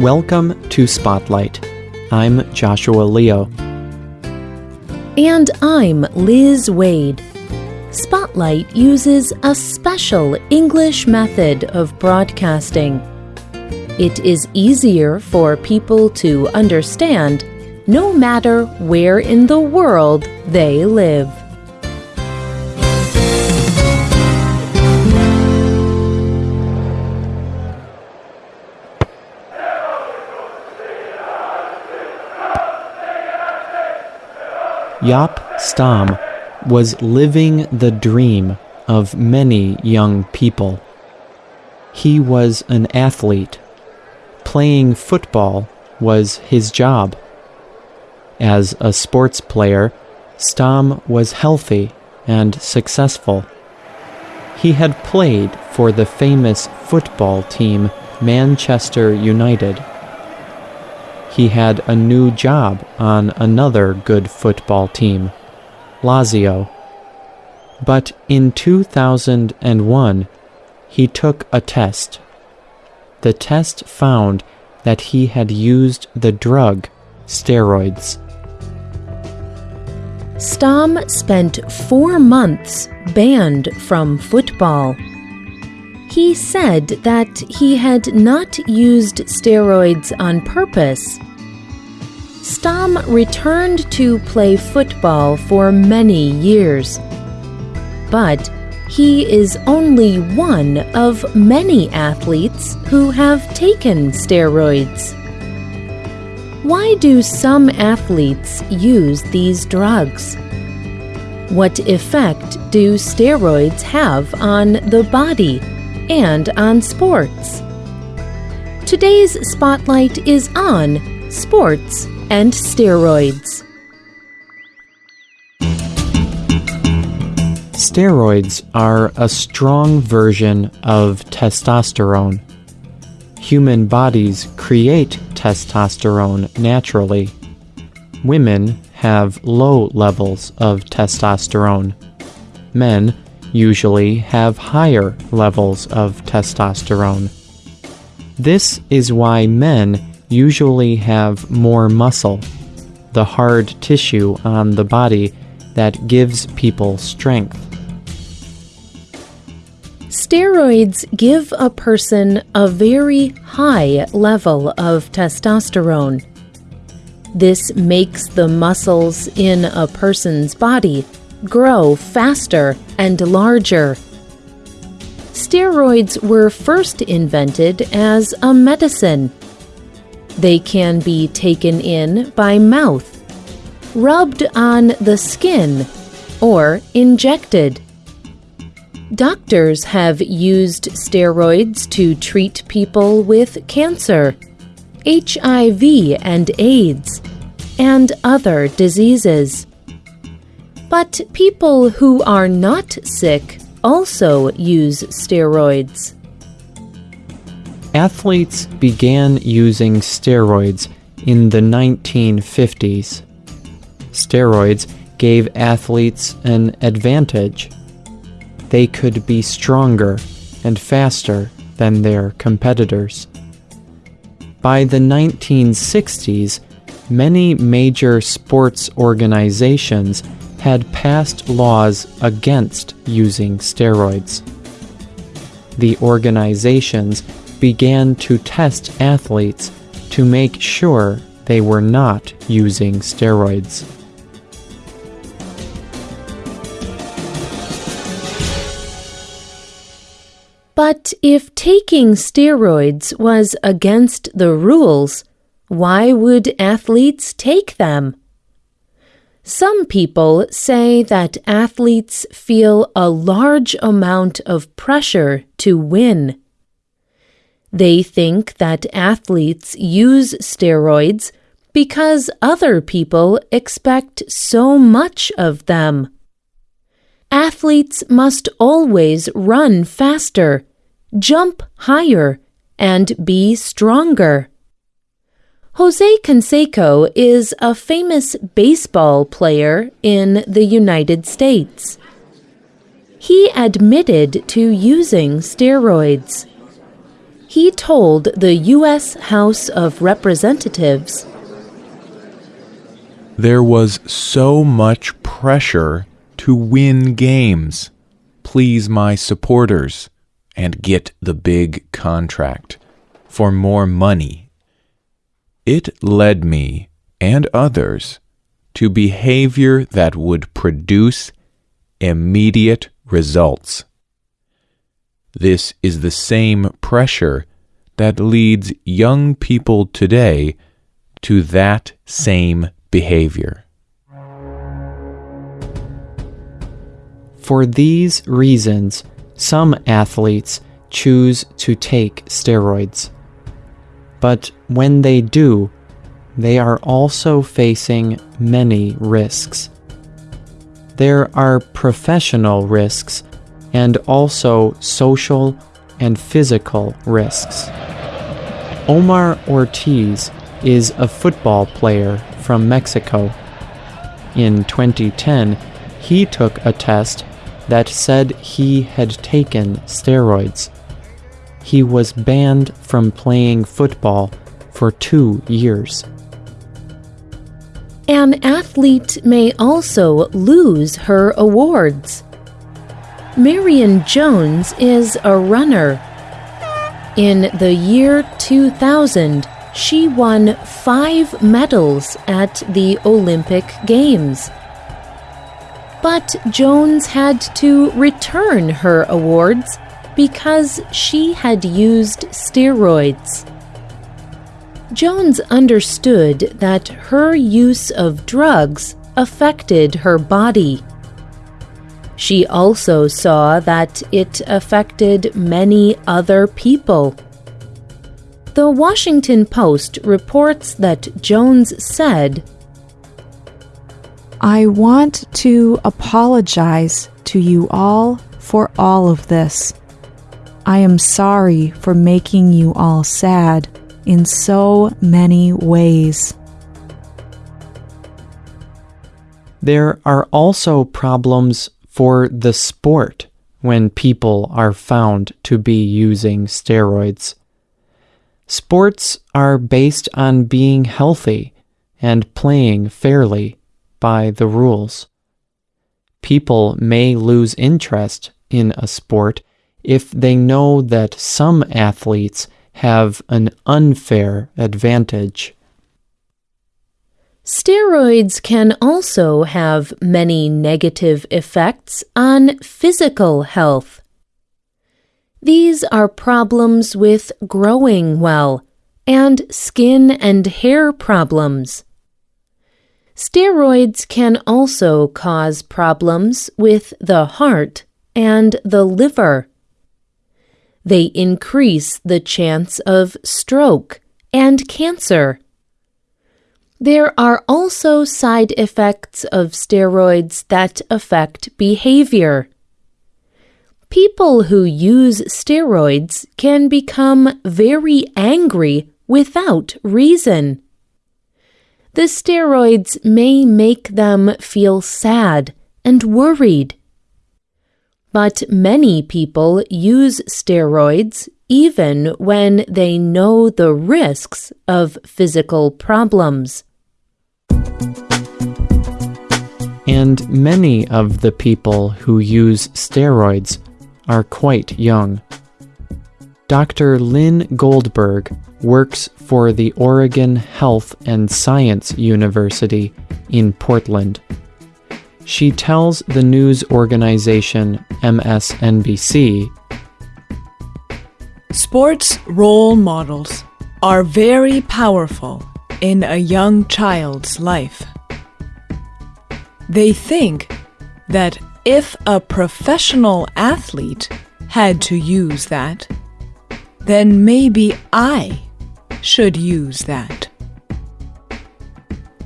Welcome to Spotlight. I'm Joshua Leo. And I'm Liz Waid. Spotlight uses a special English method of broadcasting. It is easier for people to understand no matter where in the world they live. Jaap Stam was living the dream of many young people. He was an athlete. Playing football was his job. As a sports player, Stam was healthy and successful. He had played for the famous football team Manchester United he had a new job on another good football team, Lazio. But in 2001, he took a test. The test found that he had used the drug steroids. Stam spent four months banned from football. He said that he had not used steroids on purpose. Stam returned to play football for many years. But he is only one of many athletes who have taken steroids. Why do some athletes use these drugs? What effect do steroids have on the body? And on sports. Today's spotlight is on sports and steroids. Steroids are a strong version of testosterone. Human bodies create testosterone naturally. Women have low levels of testosterone. Men usually have higher levels of testosterone. This is why men usually have more muscle, the hard tissue on the body that gives people strength. Steroids give a person a very high level of testosterone. This makes the muscles in a person's body grow faster and larger. Steroids were first invented as a medicine. They can be taken in by mouth, rubbed on the skin, or injected. Doctors have used steroids to treat people with cancer, HIV and AIDS, and other diseases. But people who are not sick also use steroids. Athletes began using steroids in the 1950s. Steroids gave athletes an advantage. They could be stronger and faster than their competitors. By the 1960s, many major sports organizations had passed laws against using steroids. The organizations began to test athletes to make sure they were not using steroids. But if taking steroids was against the rules, why would athletes take them? Some people say that athletes feel a large amount of pressure to win. They think that athletes use steroids because other people expect so much of them. Athletes must always run faster, jump higher, and be stronger. Jose Canseco is a famous baseball player in the United States. He admitted to using steroids. he told the U.S. House of Representatives There was so much pressure to win games, please my supporters, and get the big contract for more money. It led me and others to behavior that would produce immediate results. This is the same pressure that leads young people today to that same behavior. For these reasons, some athletes choose to take steroids. But when they do, they are also facing many risks. There are professional risks and also social and physical risks. Omar Ortiz is a football player from Mexico. In 2010, he took a test that said he had taken steroids. He was banned from playing football for two years. An athlete may also lose her awards. Marion Jones is a runner. In the year 2000, she won five medals at the Olympic Games. But Jones had to return her awards because she had used steroids. Jones understood that her use of drugs affected her body. She also saw that it affected many other people. The Washington Post reports that Jones said, I want to apologize to you all for all of this. I am sorry for making you all sad in so many ways. There are also problems for the sport when people are found to be using steroids. Sports are based on being healthy and playing fairly by the rules. People may lose interest in a sport if they know that some athletes have an unfair advantage. Steroids can also have many negative effects on physical health. These are problems with growing well and skin and hair problems. Steroids can also cause problems with the heart and the liver. They increase the chance of stroke and cancer. There are also side effects of steroids that affect behavior. People who use steroids can become very angry without reason. The steroids may make them feel sad and worried. But many people use steroids even when they know the risks of physical problems. And many of the people who use steroids are quite young. Dr. Linn Goldberg works for the Oregon Health and Science University in Portland. She tells the news organization MSNBC Sports role models are very powerful in a young child's life. They think that if a professional athlete had to use that, then maybe I should use that.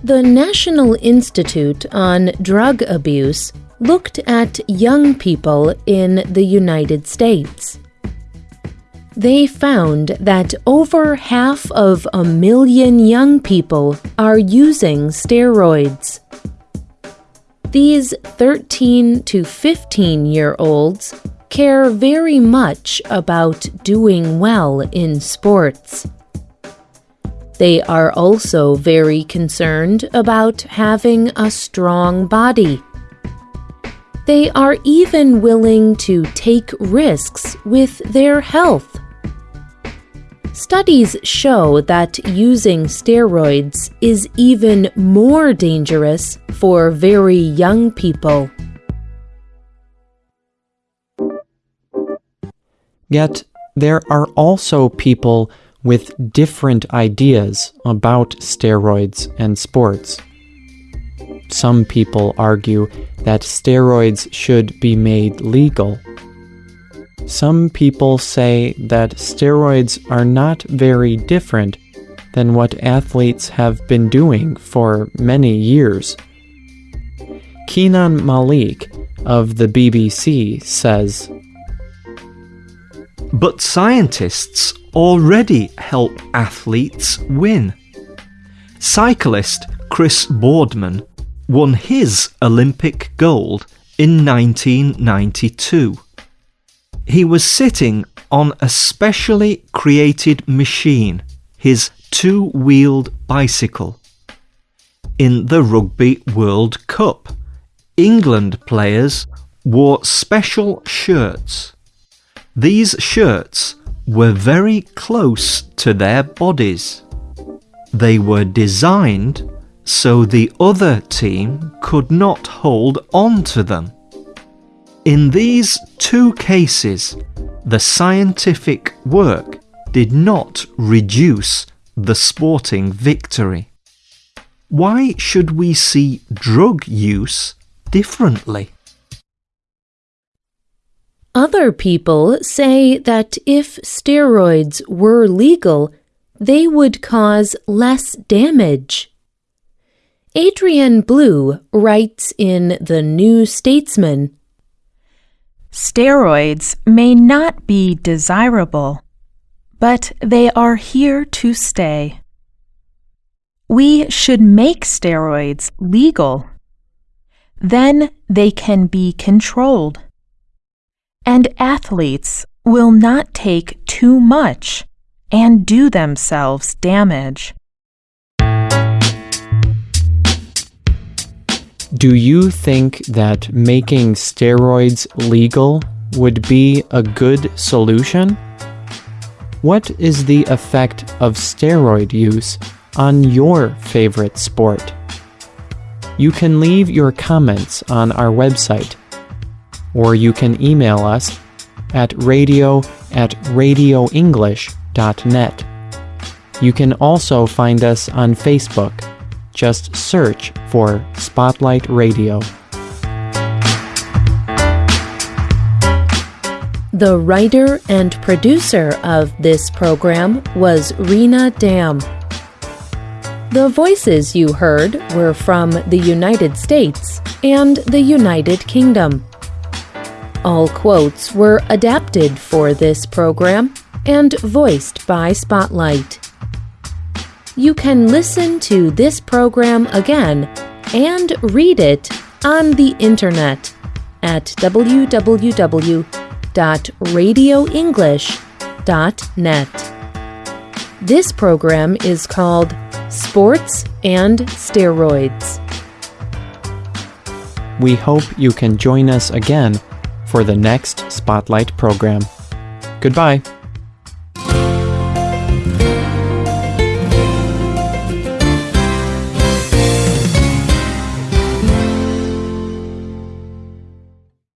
The National Institute on Drug Abuse looked at young people in the United States. They found that over half of a million young people are using steroids. These 13 to 15 year olds care very much about doing well in sports. They are also very concerned about having a strong body. They are even willing to take risks with their health. Studies show that using steroids is even more dangerous for very young people. Yet, there are also people with different ideas about steroids and sports. Some people argue that steroids should be made legal some people say that steroids are not very different than what athletes have been doing for many years. Kenan Malik of the BBC says But scientists already help athletes win. Cyclist Chris Boardman won his Olympic gold in 1992 he was sitting on a specially created machine, his two wheeled bicycle. In the Rugby World Cup, England players wore special shirts. These shirts were very close to their bodies. They were designed so the other team could not hold on to them. In these two cases, the scientific work did not reduce the sporting victory. Why should we see drug use differently? Other people say that if steroids were legal, they would cause less damage. Adrian Blue writes in The New Statesman Steroids may not be desirable, but they are here to stay. We should make steroids legal. Then they can be controlled. And athletes will not take too much and do themselves damage. Do you think that making steroids legal would be a good solution? What is the effect of steroid use on your favorite sport? You can leave your comments on our website, or you can email us at radio at radioenglish.net. You can also find us on Facebook just search for Spotlight Radio. The writer and producer of this program was Rena Dam. The voices you heard were from the United States and the United Kingdom. All quotes were adapted for this program and voiced by Spotlight you can listen to this program again and read it on the internet at www.radioenglish.net. This program is called Sports and Steroids. We hope you can join us again for the next Spotlight program. Goodbye.